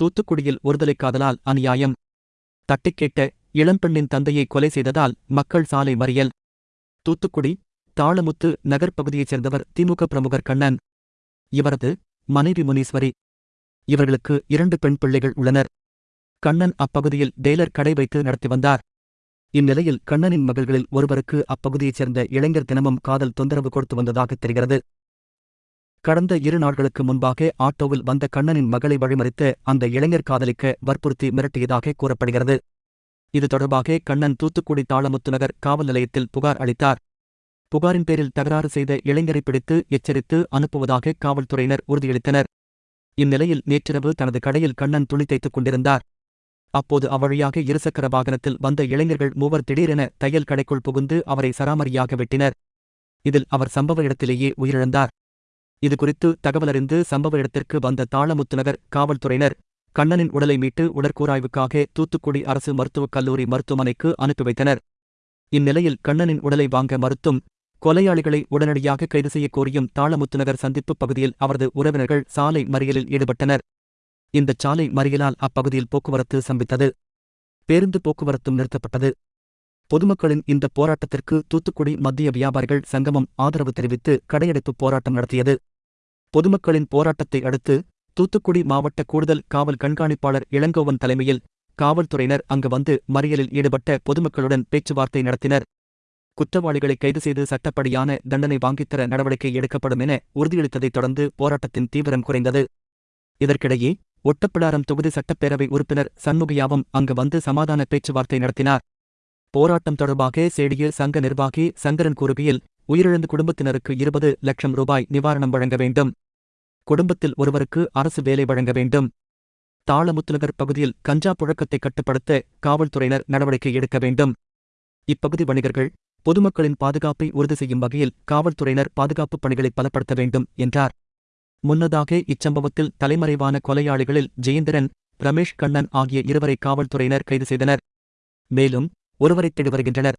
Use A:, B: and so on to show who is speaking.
A: தூத்துக்குடியில் ஒருதலை காதலால் அநியாயம். தட்டிக்கேட்ட இளம்பெண்ணின் தந்தையை கொலை செய்ததால் மக்கள் சாலை மறியல். தூத்துக்குடி தாளமுத்து நகர் பகுதியைச் சேர்ந்தவர் திமுக பிரமுகர் கண்ணன். இவரது மனைவி முனீஸ்வரி. இவர்களுக்கு இரண்டு பெண் பிள்ளைகள் உள்ளனர். கண்ணன் அப்பகுதியில் டெய்லர் கடை வைத்து நடத்தி வந்தார். இந்நிலையில் கண்ணனின் மகள்களில் ஒருவருக்கு அப்பகுதியைச் சேர்ந்த இளைஞர் தினமும் காதல் தொந்தரவு கொடுத்து வந்ததாக தெரிகிறது. கடந்த இரு நாட்களுக்கு முன்பாக ஆட்டோவில் வந்த கண்ணனின் மகளை வழிமறித்து அந்த இளைஞர் காதலிக்க வற்புறுத்தி மிரட்டியதாக கூறப்படுகிறது. இது தொடர்பாக கண்ணன் தூத்துக்குடி தாளமுத்து நகர் காவல் நிலையத்தில் புகார் அளித்தார். புகாரின் பேரில் தகராறு செய்த இளைஞரை பிடித்து எச்சரித்து அனுப்புவதாக காவல்துறையினர் உறுதியளித்தனர். இந்நிலையில் நேற்றிரவு தனது கடையில் கண்ணன் துணி தைத்துக் கொண்டிருந்தார். அப்போது அவ்வழியாக இருசக்கர வாகனத்தில் வந்த இளைஞர்கள் மூவர் திடீரென தையல் கடைக்குள் புகுந்து அவரை சராமரியாக வெட்டினர். இதில் அவர் சம்பவ இடத்திலேயே உயிரிழந்தார். இதுகுறித்து தகவலறிந்து சம்பவ இடத்திற்கு வந்த தாளமுத்துநகர் காவல்துறையினர் கண்ணனின் உடலை மீட்டு உடற்கூராய்வுக்காக தூத்துக்குடி அரசு மருத்துவக் கல்லூரி மருத்துவமனைக்கு அனுப்பி வைத்தனர். இந்நிலையில் கண்ணனின் உடலை வாங்க மறுத்தும் கொலையாளிகளை உடனடியாக கைது செய்யக் கோரியும் தாளமுத்துநகர் சந்திப்பு பகுதியில் அவரது உறவினர்கள் சாலை மறியலில் ஈடுபட்டனர். இந்த சாலை மறியலால் அப்பகுதியில் போக்குவரத்து சம்பித்தது பேருந்து போக்குவரத்தும் நிறுத்தப்பட்டது. பொதுமக்களின் இந்த போராட்டத்திற்கு தூத்துக்குடி மத்திய வியாபாரிகள் சங்கமம் ஆதரவு தெரிவித்து கடையடைப்பு போராட்டம் நடத்தியது. பொதுமக்களின் போராட்டத்தை அடுத்து தூத்துக்குடி மாவட்ட கூடுதல் காவல் கண்காணிப்பாளர் இளங்கோவன் தலைமையில் காவல்துறையினர் அங்கு வந்து மறியலில் ஈடுபட்ட பொதுமக்களுடன் பேச்சுவார்த்தை நடத்தினர். குற்றவாளிகளை கைது செய்து சட்டப்படியான தண்டனை வாங்கித்தர நடவடிக்கை எடுக்கப்படும் என உறுதியளித்ததைத் தொடர்ந்து போராட்டத்தின் தீவிரம் குறைந்தது. இதற்கிடையே ஒட்டப்பிடாரம் தொகுதி சட்டப்பேரவை உறுப்பினர் சண்முகையாவும் அங்கு வந்து சமாதான பேச்சுவார்த்தை நடத்தினார். போராட்டம் தொடர்பாக சேடிய சங்க நிர்வாகி சங்கரன் கூறுகையில் உயிரிழந்த குடும்பத்தினருக்கு இருபது லட்சம் ரூபாய் நிவாரணம் வழங்க வேண்டும். குடும்பத்தில் ஒருவருக்கு அரசு வேலை வழங்க வேண்டும். தாளமுத்துநகர் பகுதியில் கஞ்சா புழக்கத்தை கட்டுப்படுத்த காவல்துறையினர் நடவடிக்கை எடுக்க வேண்டும். இப்பகுதி வணிகர்கள் பொதுமக்களின் பாதுகாப்பை உறுதி செய்யும் வகையில் காவல்துறையினர் பாதுகாப்புப் பணிகளை பலப்படுத்த வேண்டும் என்றார். முன்னதாக இச்சம்பவத்தில் தலைமறைவான கொலையாளிகளில் ஜெயேந்திரன் ரமேஷ் கண்ணன் ஆகிய இருவரை காவல்துறையினர் கைது செய்தனர். மேலும் ஒருவரை தேடி வருகின்றனர்.